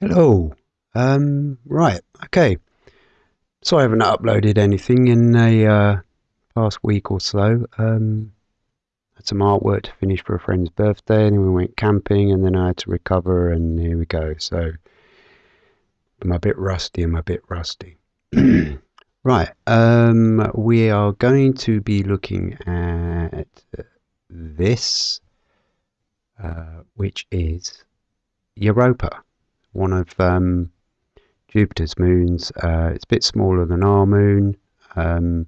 Hello. Um, right. Okay. So I haven't uploaded anything in a uh, past week or so. Um, had some artwork to finish for a friend's birthday, and then we went camping, and then I had to recover, and here we go. So I'm a bit rusty. I'm a bit rusty. right. Um, we are going to be looking at this, uh, which is Europa one of um, Jupiter's moons. Uh, it's a bit smaller than our moon. Um,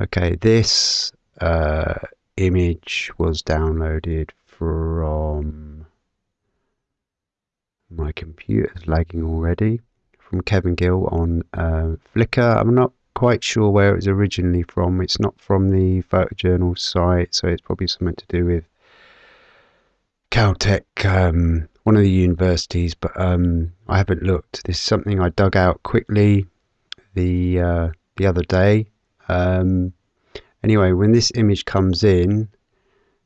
okay, this uh, image was downloaded from my computer's lagging already from Kevin Gill on uh, Flickr. I'm not quite sure where it was originally from. It's not from the photojournal site, so it's probably something to do with Caltech um, one of the universities, but um, I haven't looked. This is something I dug out quickly the uh, the other day. Um, anyway, when this image comes in,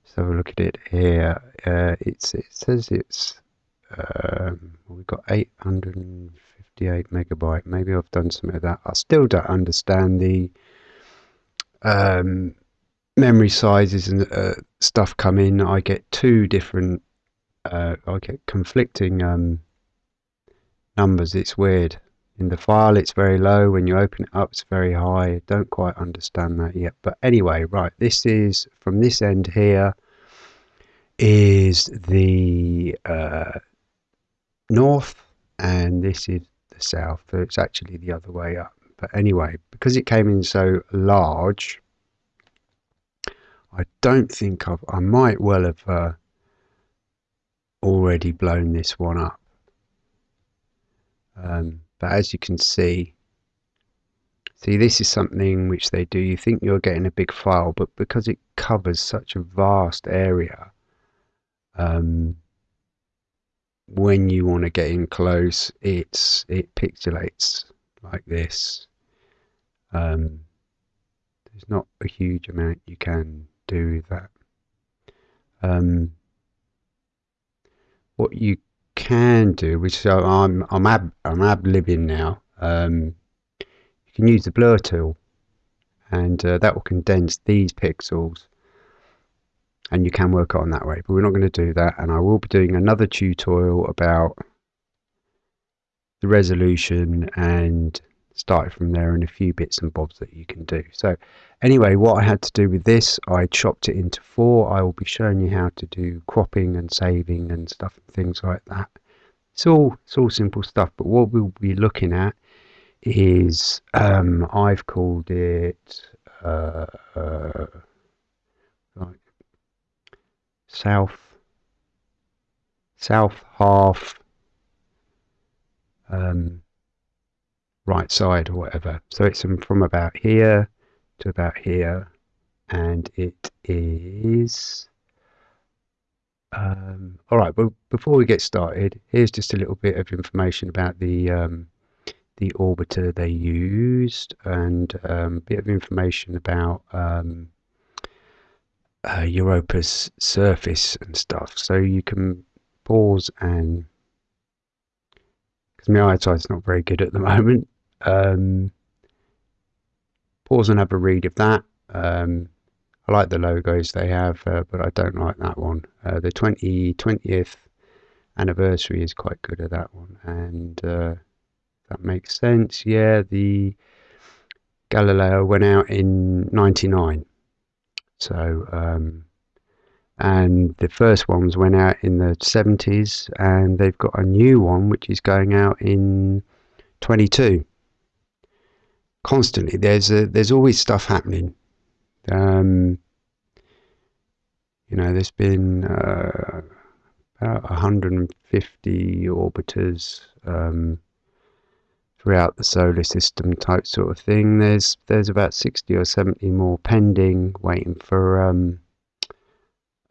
let's have a look at it here. Uh, it's it says it's um, we've got 858 megabyte. Maybe I've done some of that. I still don't understand the um, memory sizes and uh, stuff come in. I get two different uh, I get conflicting um, numbers. It's weird. In the file, it's very low. When you open it up, it's very high. Don't quite understand that yet. But anyway, right, this is from this end here is the uh, north, and this is the south. So it's actually the other way up. But anyway, because it came in so large, I don't think I've, I might well have uh, already blown this one up. Um, but as you can see, see this is something which they do. You think you're getting a big file, but because it covers such a vast area, um, when you want to get in close, it's it pixelates like this. Um, there's not a huge amount you can do with that. Um, what you can do, which so I'm I'm ab I'm ab libbing now. Um, you can use the blur tool, and uh, that will condense these pixels, and you can work on that way. But we're not going to do that, and I will be doing another tutorial about the resolution and started from there and a few bits and bobs that you can do. So anyway, what I had to do with this, I chopped it into four. I will be showing you how to do cropping and saving and stuff and things like that. It's all, it's all simple stuff, but what we'll be looking at is, um, I've called it, uh, uh, like south, south half, um, right side or whatever. So it's from about here to about here, and it is. Um, all right, but before we get started, here's just a little bit of information about the um, the orbiter they used, and um, a bit of information about um, uh, Europa's surface and stuff. So you can pause and because my eyesight's not very good at the moment, um, pause and have a read of that. Um, I like the logos they have, uh, but I don't like that one. Uh, the 20, 20th anniversary is quite good at that one, and uh, that makes sense. Yeah, the Galileo went out in 99. So, um, and the first ones went out in the 70s, and they've got a new one which is going out in 22 constantly. There's a, there's always stuff happening. Um, you know, there's been uh, about 150 orbiters um, throughout the solar system, type sort of thing. There's there's about 60 or 70 more pending, waiting for um,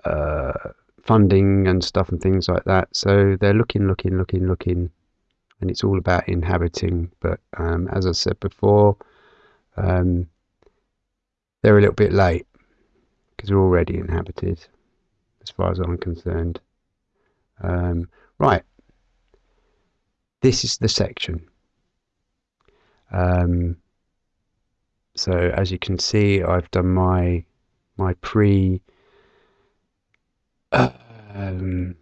uh, funding and stuff and things like that. So they're looking, looking, looking, looking and it's all about inhabiting. But um, as I said before, um, they're a little bit late because they're already inhabited, as far as I'm concerned. Um, right. this is the section. Um, so as you can see, I've done my my pre um,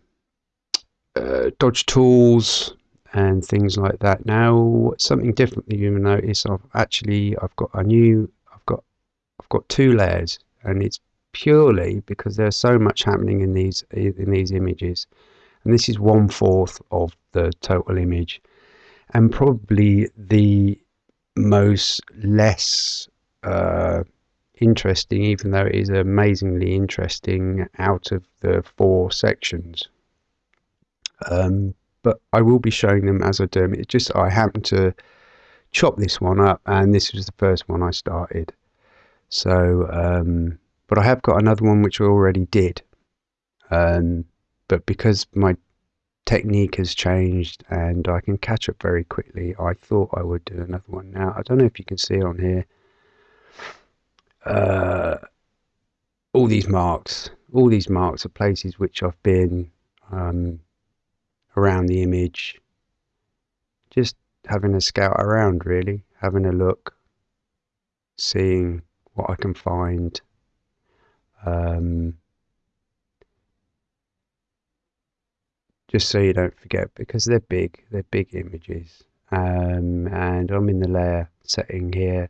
uh, dodge tools and things like that. Now, something different that you will notice, I've actually I've got a new I've got I've got two layers, and it's purely because there's so much happening in these in these images, and this is one fourth of the total image, and probably the most less uh, interesting, even though it is amazingly interesting out of the four sections. Um, but I will be showing them as I do them. It's just I happen to chop this one up, and this was the first one I started. So, um, but I have got another one which I already did. Um, but because my technique has changed and I can catch up very quickly, I thought I would do another one now. I don't know if you can see on here uh, all these marks. All these marks are places which I've been um, around the image, just having a scout around, really, having a look, seeing what I can find. Um, just so you don't forget because they're big, they're big images. Um, and I'm in the layer setting here.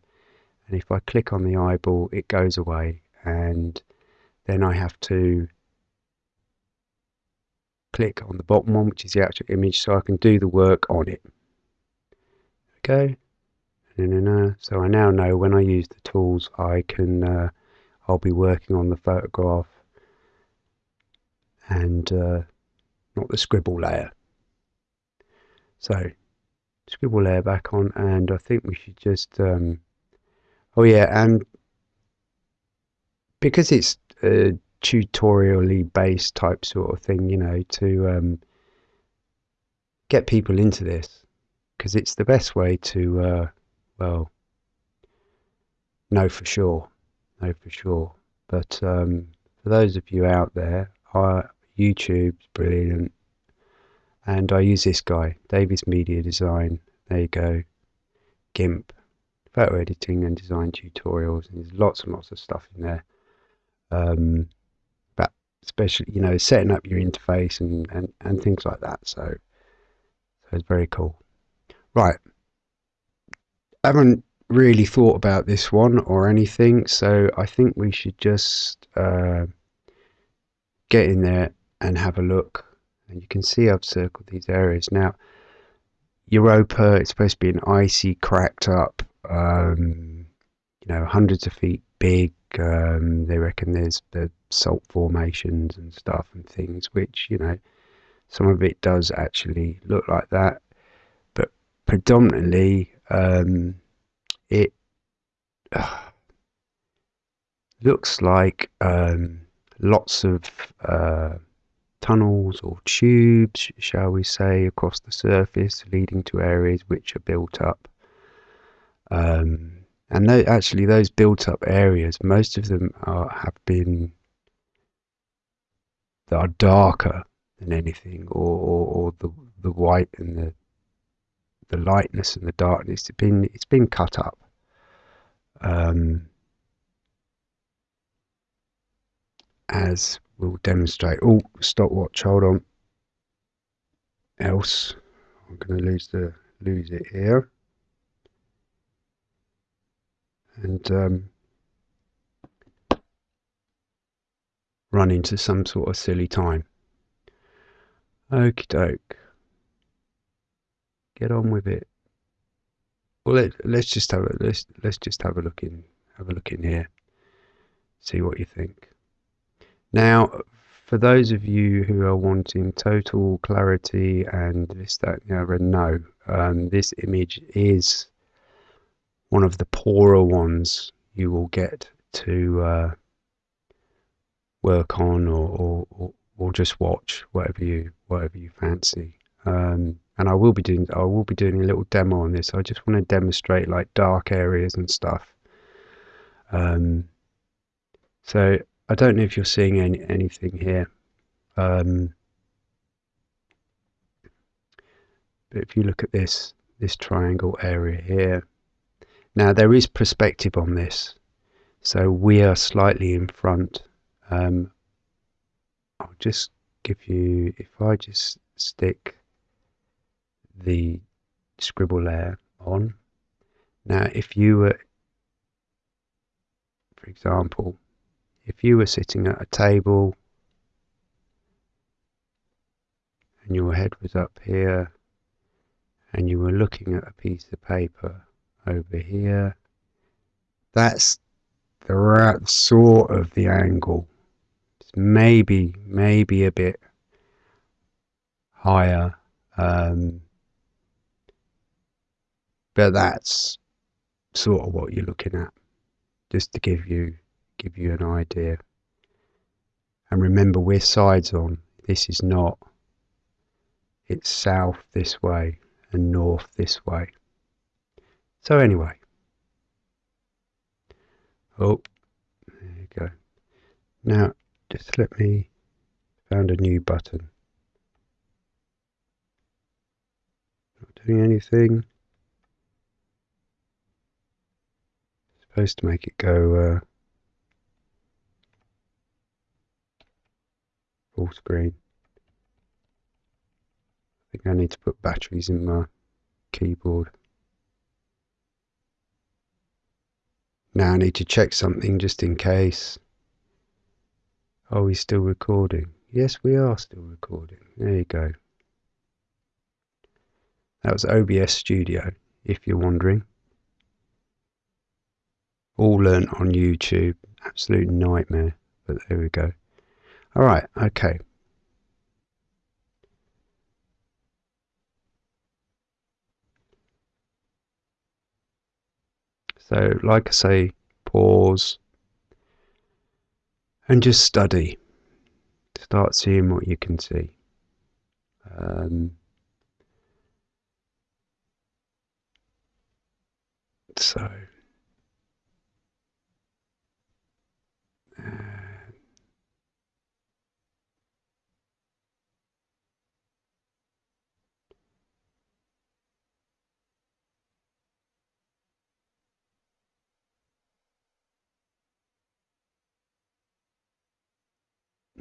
And if I click on the eyeball it goes away. And then I have to click on the bottom one which is the actual image so I can do the work on it. Okay so I now know when I use the tools I can uh, I'll be working on the photograph and uh, not the scribble layer. So scribble layer back on and I think we should just um, Oh yeah, and because it's a tutorially based type sort of thing, you know, to um, get people into this, because it's the best way to, uh, well, know for sure, know for sure. But um, for those of you out there, I, YouTube's brilliant, and I use this guy, Davis Media Design. There you go, GIMP photo editing and design tutorials, and there's lots and lots of stuff in there. Um, especially, you know, setting up your interface and, and, and things like that. So, so it's very cool. Right. I haven't really thought about this one or anything, so I think we should just uh, get in there and have a look. And you can see I've circled these areas. Now, Europa, it's supposed to be an icy, cracked up um, you know, hundreds of feet big. Um, they reckon there's the salt formations and stuff and things, which, you know, some of it does actually look like that. But predominantly, um, it uh, looks like um, lots of uh, tunnels or tubes, shall we say, across the surface leading to areas which are built up um, and th- actually, those built up areas, most of them are, have been that are darker than anything, or, or, or the the white and the the lightness and the darkness. It's been it's been cut up. Um, as we'll demonstrate. Oh, stopwatch. Hold on. Else, I'm going to lose the lose it here and um, run into some sort of silly time. Okie doke. Get on with it. Well, let, let's just have a let's let's just have a look in have a look in here. See what you think. Now, for those of you who are wanting total clarity and this, that, and the other, no, um, this image is one of the poorer ones you will get to uh, work on or, or, or, just watch whatever you whatever you fancy. Um, and I will be doing I will be doing a little demo on this. I just want to demonstrate like dark areas and stuff. Um, so I don't know if you're seeing any anything here. Um, but if you look at this this triangle area here, now there is perspective on this, so we are slightly in front. Um, I'll just give you if I just stick the scribble layer on. Now, if you were, for example, if you were sitting at a table and your head was up here and you were looking at a piece of paper over here, that's the right sort of the angle. Maybe, maybe a bit higher. Um, but that's sort of what you're looking at, just to give you give you an idea. And remember, we're sides on. This is not. It's south this way and north this way. So anyway. Oh, there you go. Now, just let me found a new button. Not doing anything. Supposed to make it go uh, full screen. I think I need to put batteries in my keyboard. Now I need to check something just in case. Are we still recording? Yes, we are still recording. There you go. That was OBS Studio, if you're wondering. All learnt on YouTube. Absolute nightmare. But there we go. Alright, okay. So, like I say, pause and just study. Start seeing what you can see. Um, so,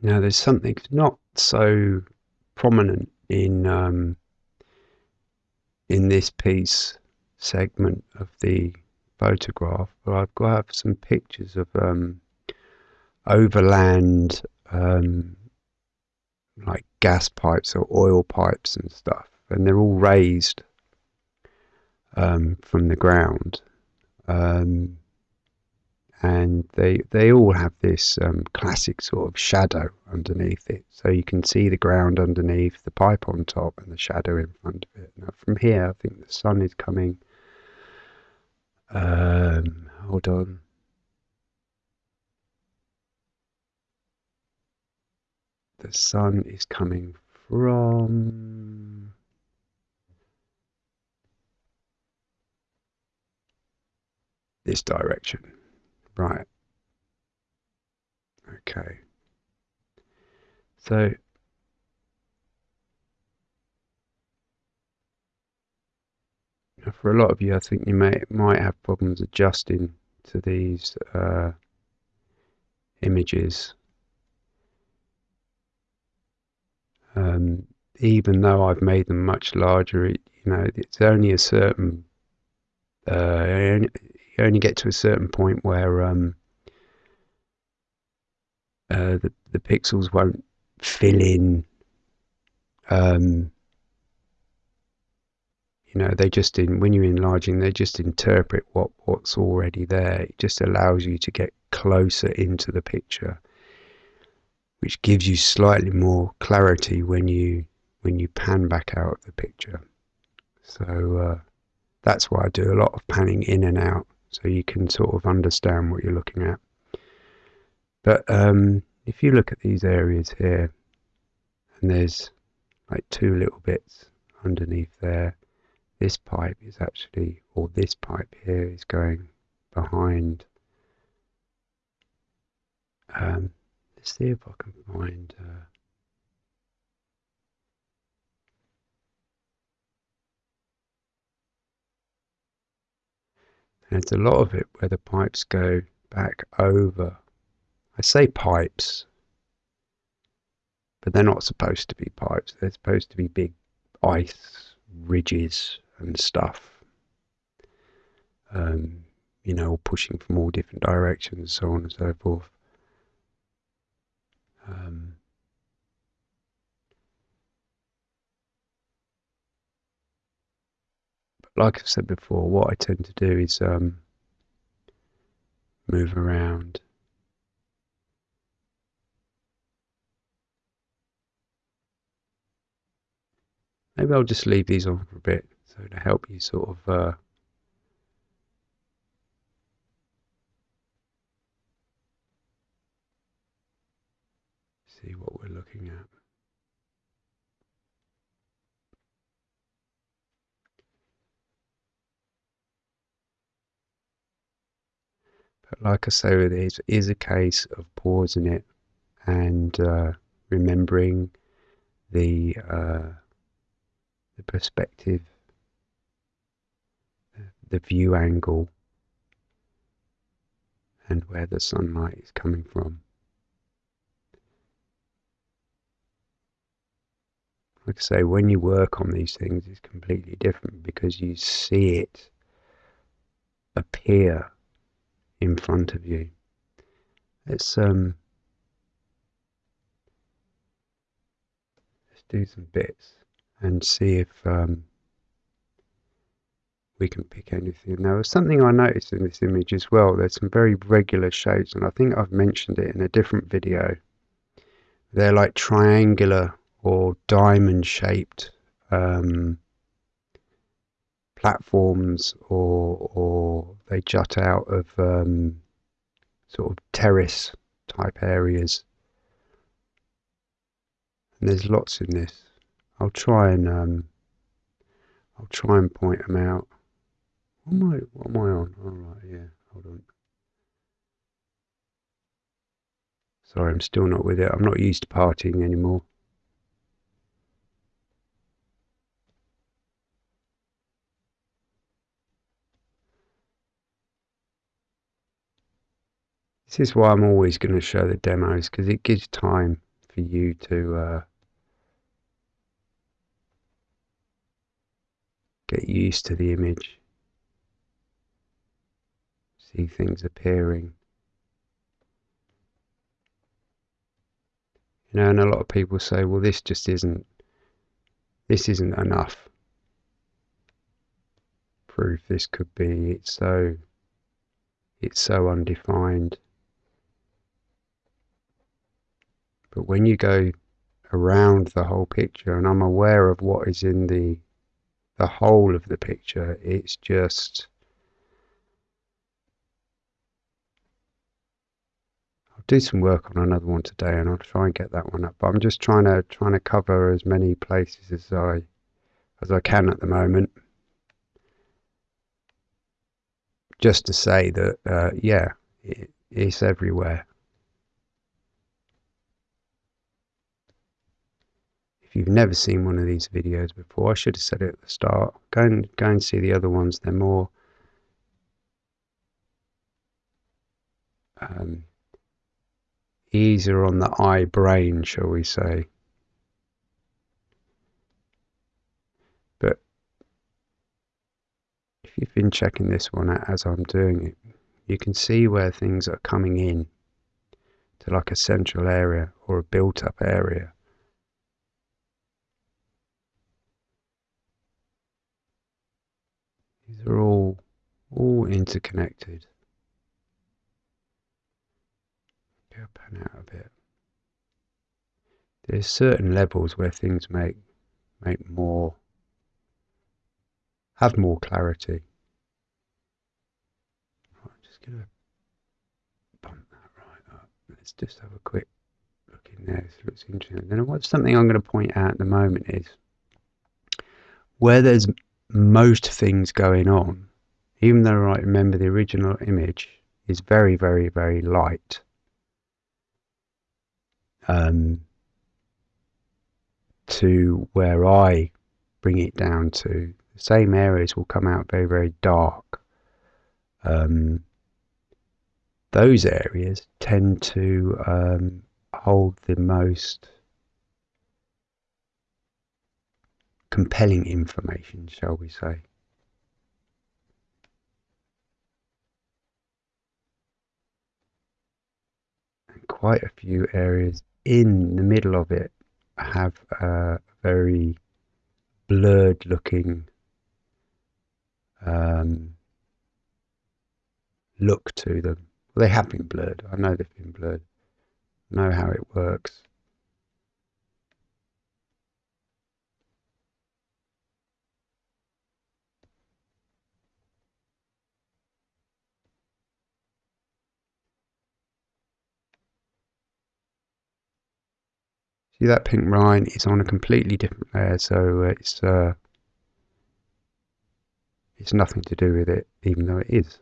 Now, there's something not so prominent in um, in this piece segment of the photograph, but I've got some pictures of um, overland um, like gas pipes or oil pipes and stuff, and they're all raised um, from the ground. Um, and they they all have this um, classic sort of shadow underneath it, so you can see the ground underneath, the pipe on top, and the shadow in front of it. Now, from here, I think the sun is coming. Um, hold on. The sun is coming from this direction. Right. Okay. So for a lot of you, I think you may might have problems adjusting to these uh, images. Um, even though I've made them much larger, it, you know, it's only a certain uh, you only get to a certain point where um, uh, the the pixels won't fill in. Um, you know, they just in when you're enlarging, they just interpret what what's already there. It just allows you to get closer into the picture, which gives you slightly more clarity when you when you pan back out of the picture. So uh, that's why I do a lot of panning in and out so you can sort of understand what you're looking at. But um, if you look at these areas here, and there's like two little bits underneath there, this pipe is actually, or this pipe here is going behind. Um, let's see if I can find. Uh, And it's a lot of it where the pipes go back over. I say pipes, but they're not supposed to be pipes. They're supposed to be big ice ridges and stuff. Um, you know, pushing from all different directions, so on and so forth. Um, like I've said before, what I tend to do is um, move around. Maybe I'll just leave these on for a bit so to help you sort of uh, see what we're looking at. Like I say, it is, is a case of pausing it and uh, remembering the uh, the perspective, the view angle, and where the sunlight is coming from. like I say, when you work on these things, it's completely different because you see it appear in front of you. Let's um, let's do some bits and see if um, we can pick anything. Now, something I noticed in this image as well. There's some very regular shapes, and I think I've mentioned it in a different video. They're like triangular or diamond shaped um, platforms or or they jut out of um, sort of terrace type areas. And there's lots in this. I'll try and um, I'll try and point them out. What am I what am I on? All right yeah hold on. Sorry I'm still not with it. I'm not used to partying anymore This is why I'm always going to show the demos because it gives time for you to uh, get used to the image, see things appearing. You know, and a lot of people say, well, this just isn't, this isn't enough proof. This could be, it's so, it's so undefined. But when you go around the whole picture and I'm aware of what is in the the whole of the picture, it's just I'll do some work on another one today and I'll try and get that one up. But I'm just trying to trying to cover as many places as I as I can at the moment. Just to say that uh, yeah, it, it's everywhere. If you've never seen one of these videos before, I should have said it at the start. Go and go and see the other ones. They're more um, easier on the eye brain, shall we say. But if you've been checking this one out as I'm doing it, you can see where things are coming in to like a central area or a built up area. These are all all interconnected. Go pan out a bit. There's certain levels where things make make more have more clarity. I'm just gonna bump that right up. Let's just have a quick look in there. This looks interesting. Then what's something I'm going to point out at the moment is where there's most things going on, even though I remember the original image is very, very, very light. Um, to where I bring it down to, the same areas will come out very, very dark. um, those areas tend to um, hold the most compelling information, shall we say. And quite a few areas in the middle of it have a very blurred looking um, look to them. Well, They have been blurred. I know they've been blurred. I know how it works. See that pink line is on a completely different layer, so it's uh, it's nothing to do with it, even though it is.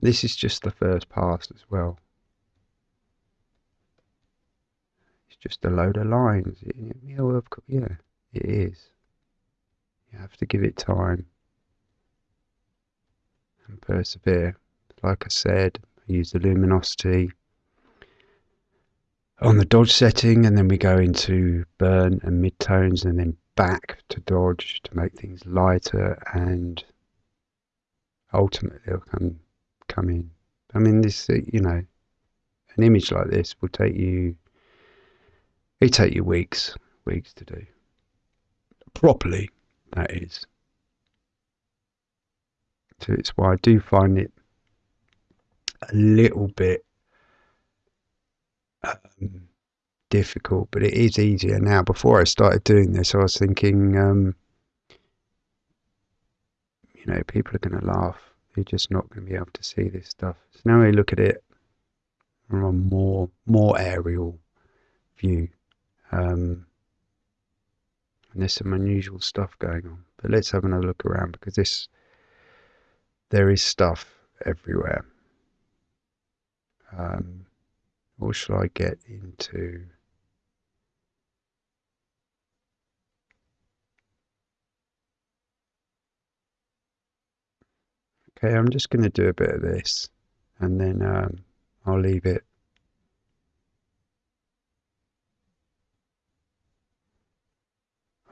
This is just the first pass as well. It's just a load of lines. Yeah, it is. You have to give it time and persevere. Like I said, I use the luminosity on the dodge setting and then we go into burn and midtones and then back to dodge to make things lighter and ultimately it'll come come in. I mean, this, uh, you know, an image like this will take you, it take you weeks, weeks to do. Properly, that is. So it's why I do find it a little bit um, difficult, but it is easier now. Before I started doing this, I was thinking, um, you know, people are going to laugh you're just not going to be able to see this stuff. So now we look at it from a more more aerial view. Um, and there's some unusual stuff going on. But let's have another look around because this there is stuff everywhere. Um, or shall I get into Okay, I'm just going to do a bit of this and then um, I'll leave it.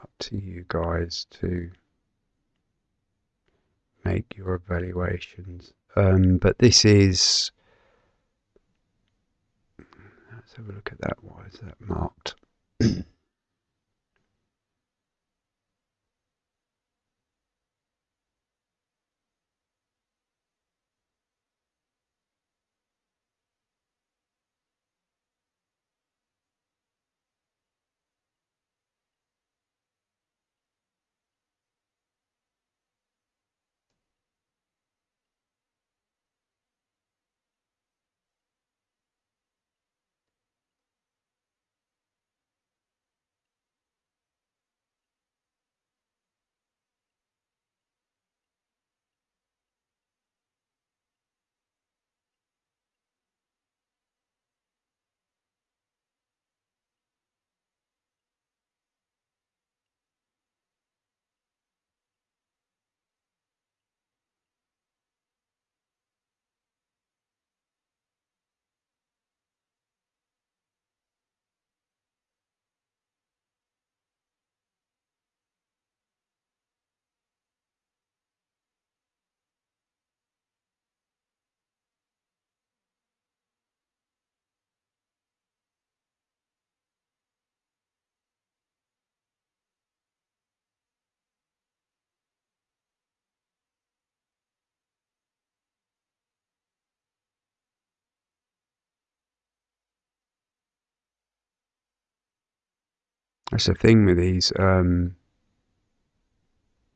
Up to you guys to make your evaluations. Um, but this is. Let's have a look at that. Why is that marked? That's the thing with these. Um,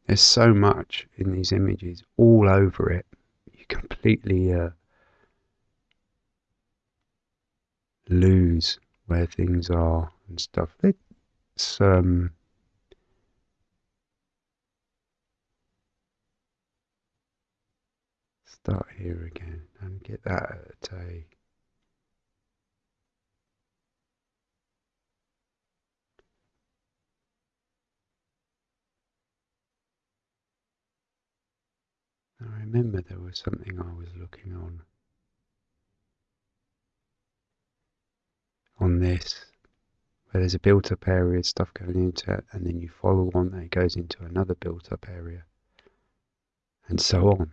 there's so much in these images all over it. You completely uh, lose where things are and stuff. Let's um, start here again and get that at a I remember there was something I was looking on on this where there's a built up area, stuff going into it, and then you follow on and it goes into another built up area, and so on.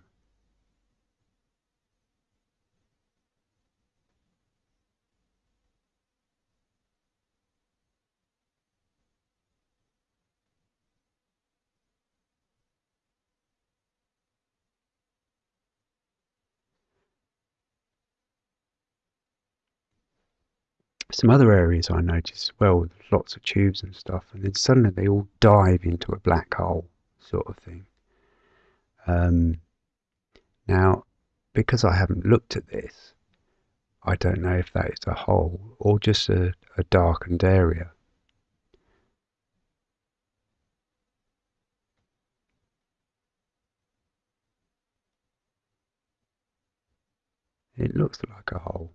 Some other areas I noticed as well with lots of tubes and stuff, and then suddenly they all dive into a black hole sort of thing. Um, now, because I haven't looked at this, I don't know if that is a hole or just a, a darkened area. It looks like a hole.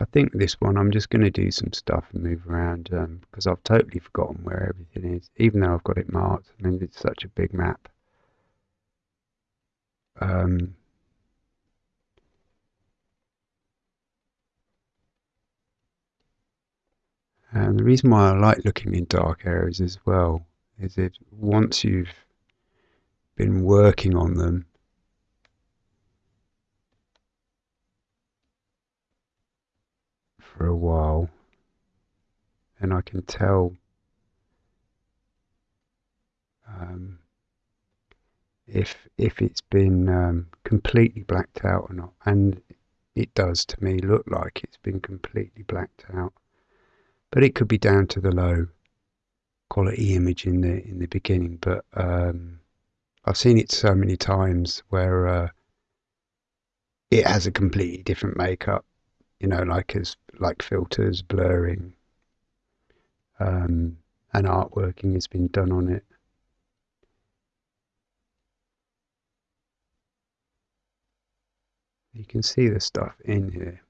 I think this one I'm just going to do some stuff and move around um, because I've totally forgotten where everything is, even though I've got it marked. I mean, it's such a big map. Um, and the reason why I like looking in dark areas as well is that once you've been working on them for a while, and I can tell um, if if it's been um, completely blacked out or not, and it does to me look like it's been completely blacked out, but it could be down to the low quality image in the in the beginning. But um, I've seen it so many times where uh, it has a completely different makeup you know, like as like filters, blurring, um, and artworking has been done on it. You can see the stuff in here.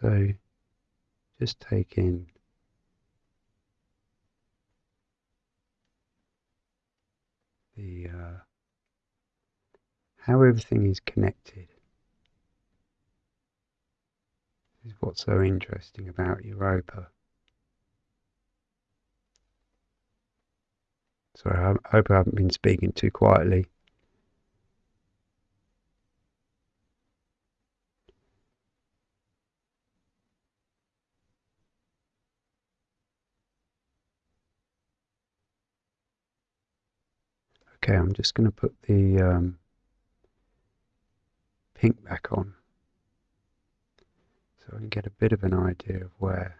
So just take in the uh, how everything is connected is what's so interesting about Europa. Sorry, I hope I haven't been speaking too quietly. Okay, I'm just going to put the um, pink back on so I can get a bit of an idea of where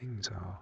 things are.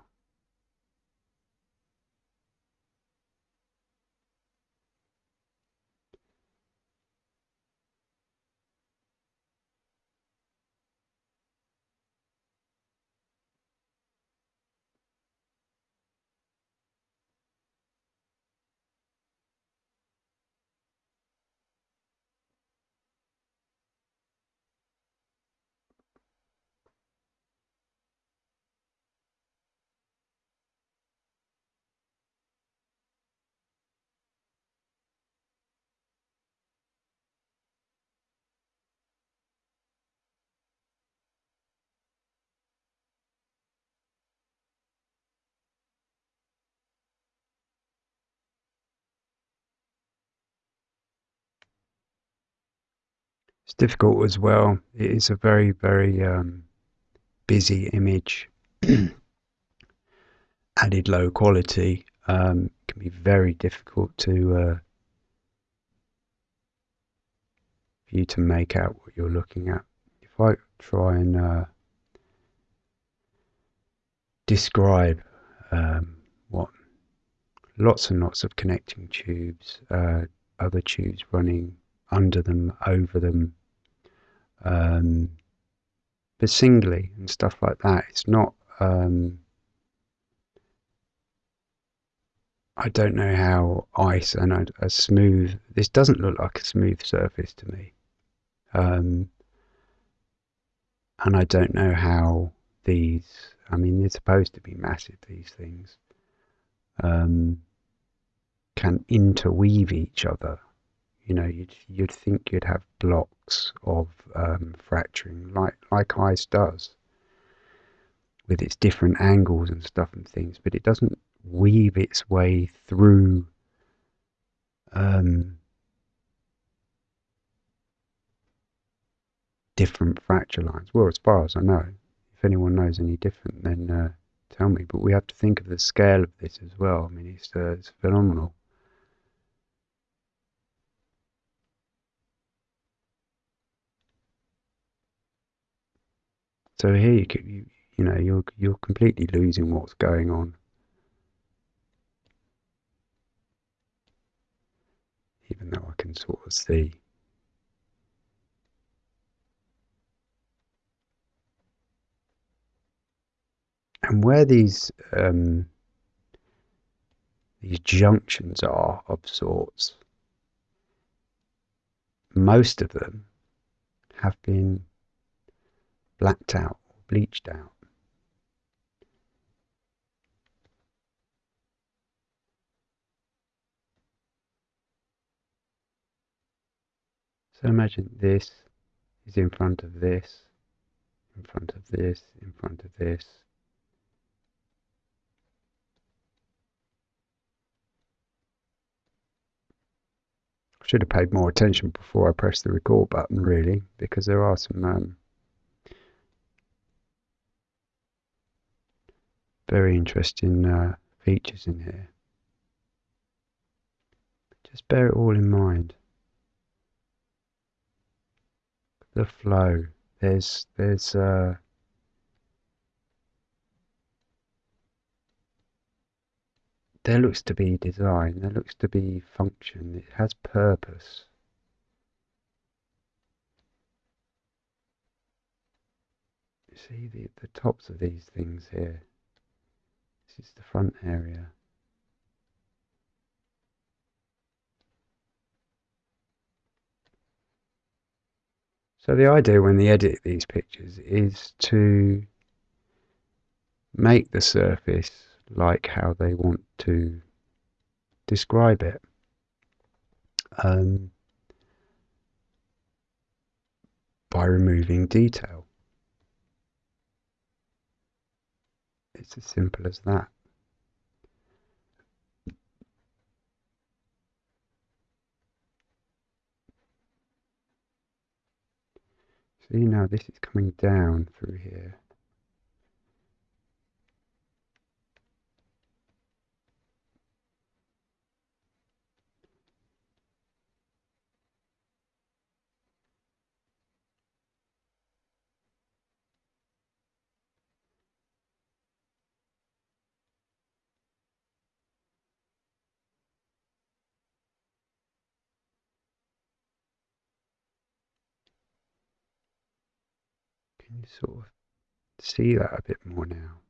It's difficult as well. It is a very, very um, busy image. Added low quality um, can be very difficult to uh, for you to make out what you're looking at. If I try and uh, describe um, what lots and lots of connecting tubes, uh, other tubes running under them, over them, um, but singly and stuff like that. It's not. Um, I don't know how ice and a, a, smooth. This doesn't look like a smooth surface to me, um, and I don't know how these. I mean, they're supposed to be massive. These things um, can interweave each other you know, you'd, you'd think you'd have blocks of um, fracturing like, like ice does with its different angles and stuff and things, but it doesn't weave its way through um, different fracture lines. Well, as far as I know, if anyone knows any different, then uh, tell me. But we have to think of the scale of this as well. I mean, it's, uh, it's phenomenal. So here you, you, you know you're you're completely losing what's going on. Even though I can sort of see. And where these um, these junctions are of sorts, most of them have been blacked out bleached out. So imagine this is in front of this, in front of this, in front of this. I should have paid more attention before I pressed the record button really because there are some um, very interesting uh, features in here. Just bear it all in mind. The flow. There's there's uh, there looks to be design. There looks to be function. It has purpose. See the the tops of these things here. This is the front area. So the idea when they edit these pictures is to make the surface like how they want to describe it. Um, by removing detail. It's as simple as that. See now this is coming down through here. Can sort of see that a bit more now?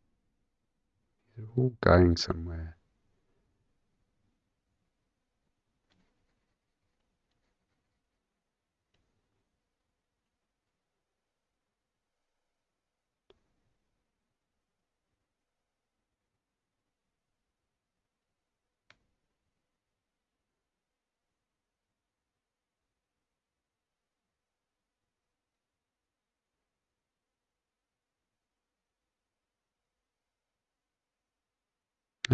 They're all going somewhere.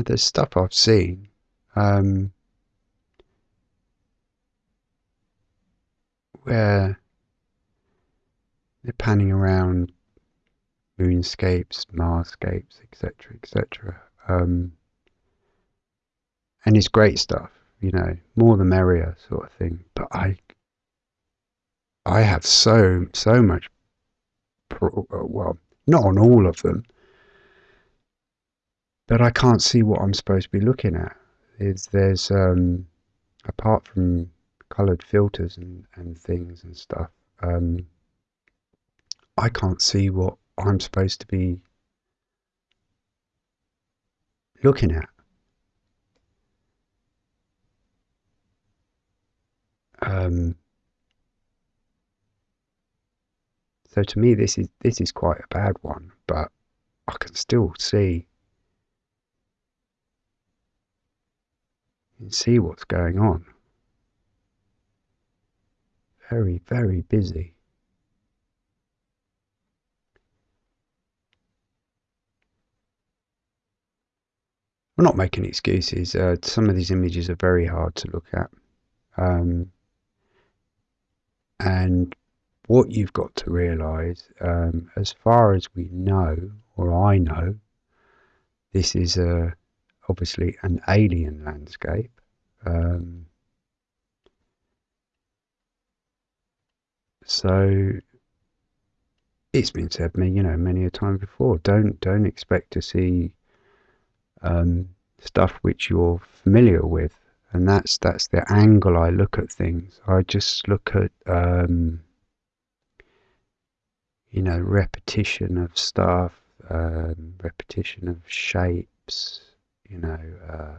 There's stuff I've seen um, where they're panning around moonscapes, Marscapes, etc., etc. Um, and it's great stuff, you know, more the merrier sort of thing. But I, I have so so much, pro- well, not on all of them, but I can't see what I'm supposed to be looking at. Is there's um, apart from coloured filters and, and things and stuff, um, I can't see what I'm supposed to be looking at. Um, so to me, this is this is quite a bad one, but I can still see see what's going on. Very, very busy. We're not making excuses. Uh, some of these images are very hard to look at. Um, and what you've got to realize, um, as far as we know, or I know, this is a, obviously an alien landscape. Um, so it's been said me, you know, many a time before. Don't don't expect to see um, stuff which you're familiar with, and that's that's the angle I look at things. I just look at um, you know repetition of stuff, um, repetition of shapes, you know. Uh,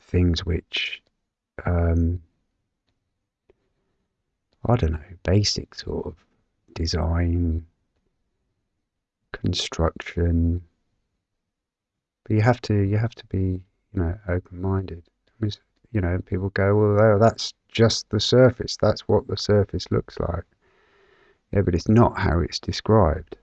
things which um, I don't know, basic sort of design, construction. But you have to you have to be you know open minded. I mean, you know, people go, well, that's just the surface. That's what the surface looks like. Yeah, but it's not how it's described.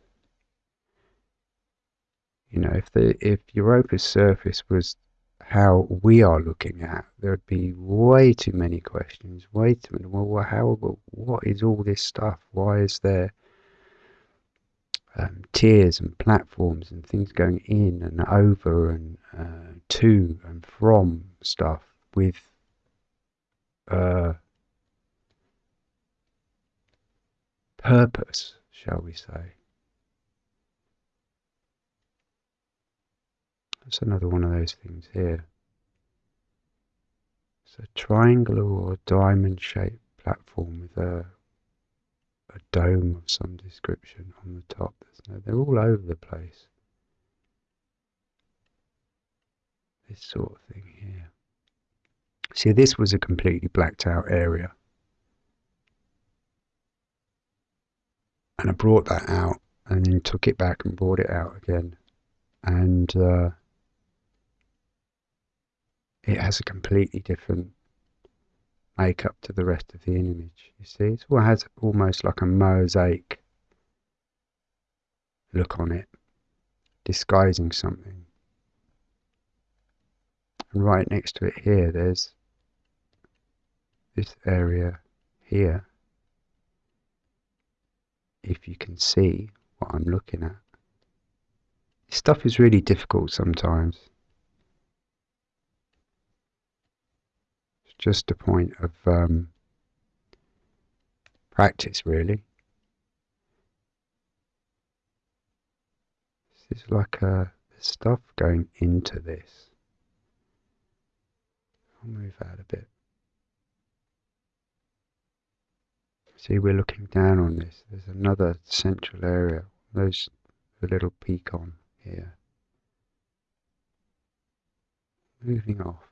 You know, if the if Europa's surface was how we are looking at, there'd be way too many questions. Way too many. Well, how? What is all this stuff? Why is there um, tiers and platforms and things going in and over and uh, to and from stuff with uh, purpose, shall we say? That's another one of those things here. It's a triangular or diamond shaped platform with a a dome of some description on the top. They're all over the place. This sort of thing here. See, this was a completely blacked out area. And I brought that out and then took it back and brought it out again. And uh, it has a completely different makeup to the rest of the image. You see, it all has almost like a mosaic look on it, disguising something. And right next to it here, there's this area here. If you can see what I'm looking at. stuff is really difficult sometimes. Just a point of um, practice, really. This is like a stuff going into this. I'll move out a bit. See, we're looking down on this. There's another central area. There's a little peak on here. Moving off.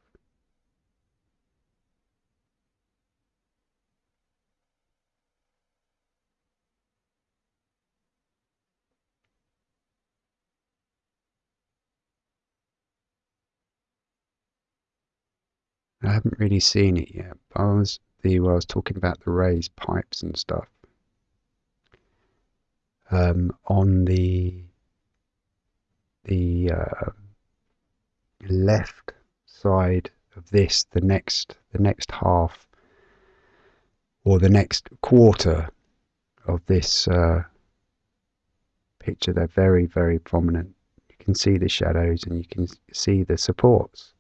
I haven't really seen it yet. But I was the I was talking about the raised pipes and stuff. Um, on the the uh, left side of this, the next the next half or the next quarter of this uh, picture, they're very, very prominent. You can see the shadows and you can see the supports.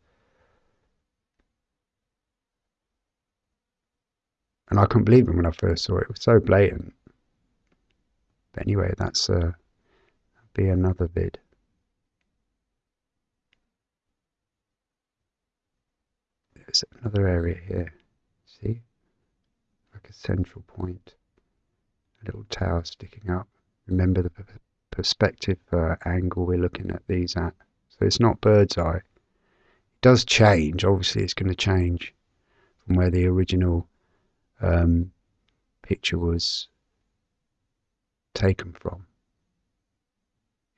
And I couldn't believe it when I first saw it. It was so blatant. But anyway, that's uh, be another vid. There's another area here. See? Like a central point. A little tower sticking up. Remember the perspective uh, angle we're looking at these at. So it's not bird's eye. It does change. Obviously, it's going to change from where the original um, picture was taken from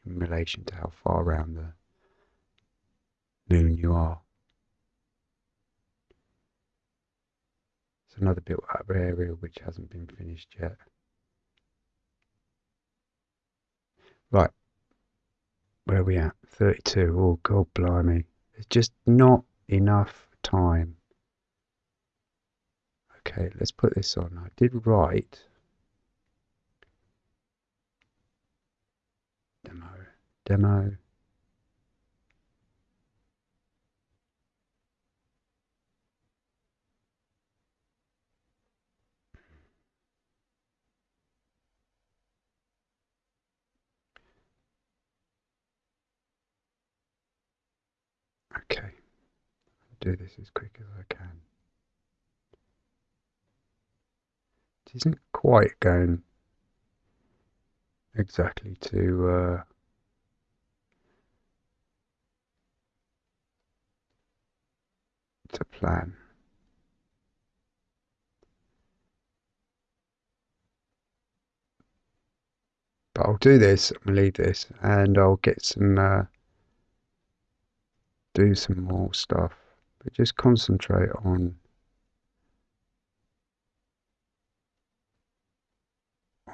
in relation to how far around the moon you are. It's another built up area which hasn't been finished yet. Right, where are we at? 32. Oh, God blimey. There's just not enough time. Okay, let's put this on. I did write demo, demo. Okay, I'll do this as quick as I can. Isn't quite going exactly to uh, to plan. But I'll do this, I'll leave this, and I'll get some, uh, do some more stuff. But just concentrate on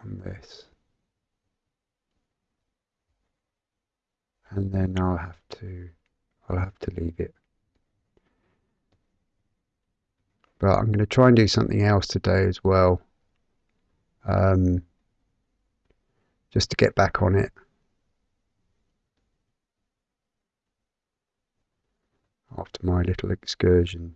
on this. and then I'll have to I'll have to leave it. But I'm going to try and do something else today as well. Um, just to get back on it. After my little excursion.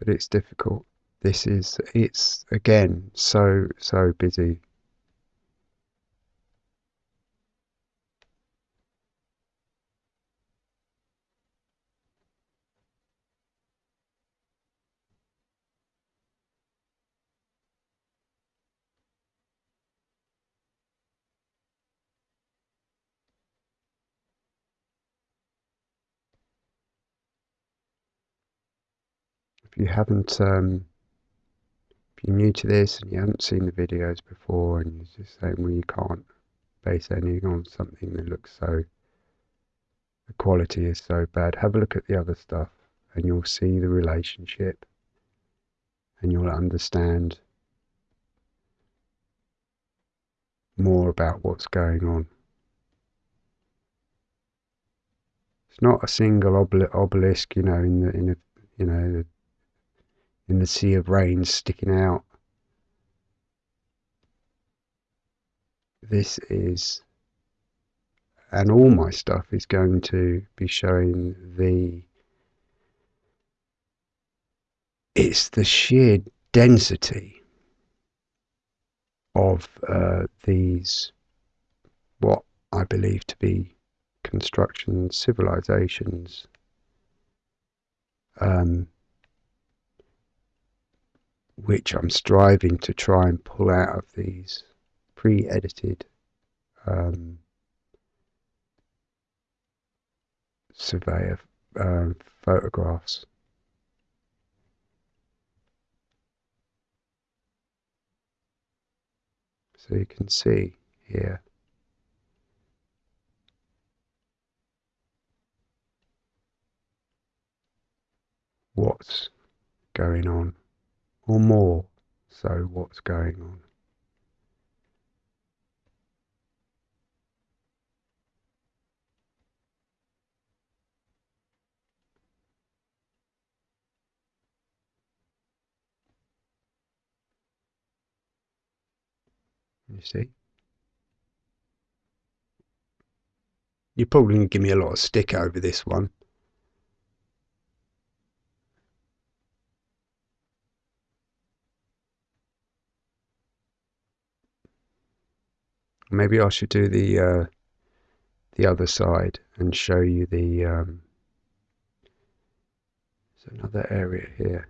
But it's difficult. This is it's again so so busy if you haven't um, if you're new to this and you haven't seen the videos before and you're just saying, well, you can't base anything on something that looks so, the quality is so bad, have a look at the other stuff and you'll see the relationship and you'll understand more about what's going on. It's not a single obelisk, you know, in the in a you know in the sea of rain sticking out. This is, and all my stuff is going to be showing the, it's the sheer density of uh, these, what I believe to be construction civilizations. Um, which I'm striving to try and pull out of these pre-edited um, surveyor uh, photographs. So you can see here what's going on or more so what's going on. You see? You're probably going to give me a lot of stick over this one. Maybe I should do the uh, the other side and show you the um, another area here.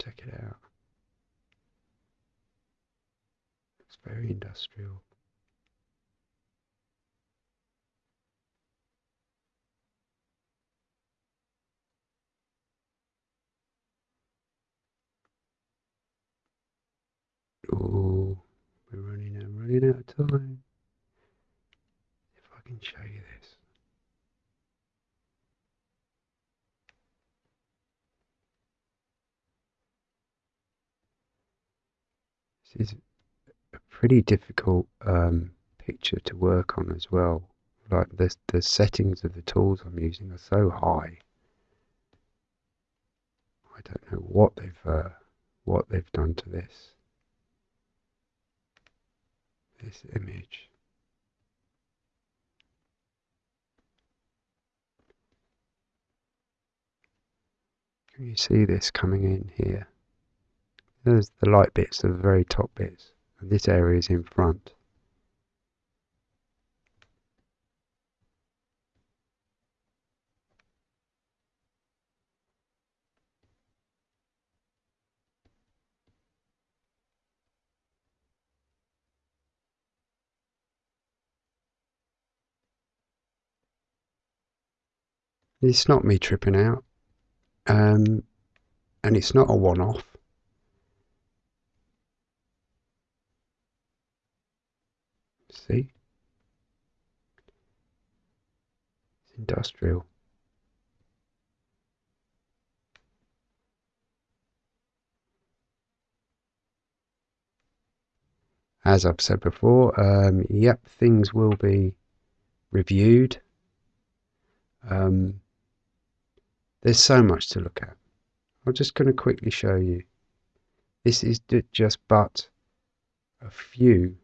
Check it out. It's very industrial. Oh, we're running out, running out of time. If I can show you this. This is pretty difficult um, picture to work on as well. Like the the settings of the tools I'm using are so high. I don't know what they've uh, what they've done to this this image. Can you see this coming in here? There's the light bits, the very top bits, and this area is in front. It's not me tripping out, um, and it's not a one-off. See? It's industrial. As I've said before, um, yep, things will be reviewed. Um, there's so much to look at. I'm just going to quickly show you. This is just but a few,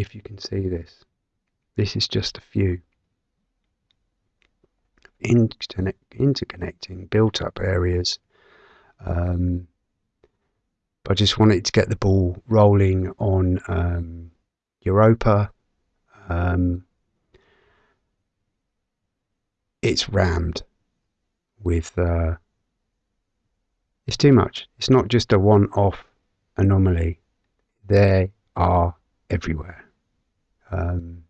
if you can see this. This is just a few interconnecting built up areas. Um, I just wanted to get the ball rolling on um, Europa. Um, it's rammed with uh, it's too much. It's not just a one-off anomaly. They are everywhere. Um,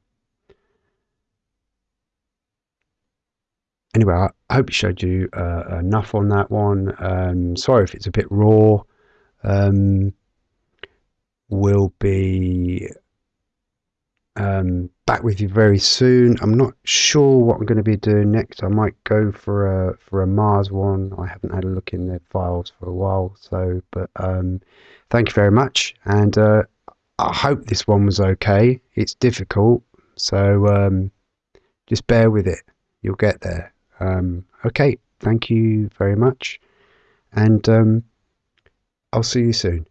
anyway, I, hope it showed you uh, enough on that one. Um, sorry if it's a bit raw. Um, we'll be um, back with you very soon. I'm not sure what I'm going to be doing next. I might go for a for a Mars one. I haven't had a look in their files for a while. So, but um, thank you very much, and uh, I hope this one was okay. It's difficult, so um, just bear with it. You'll get there. Um, okay, thank you very much, and um, I'll see you soon.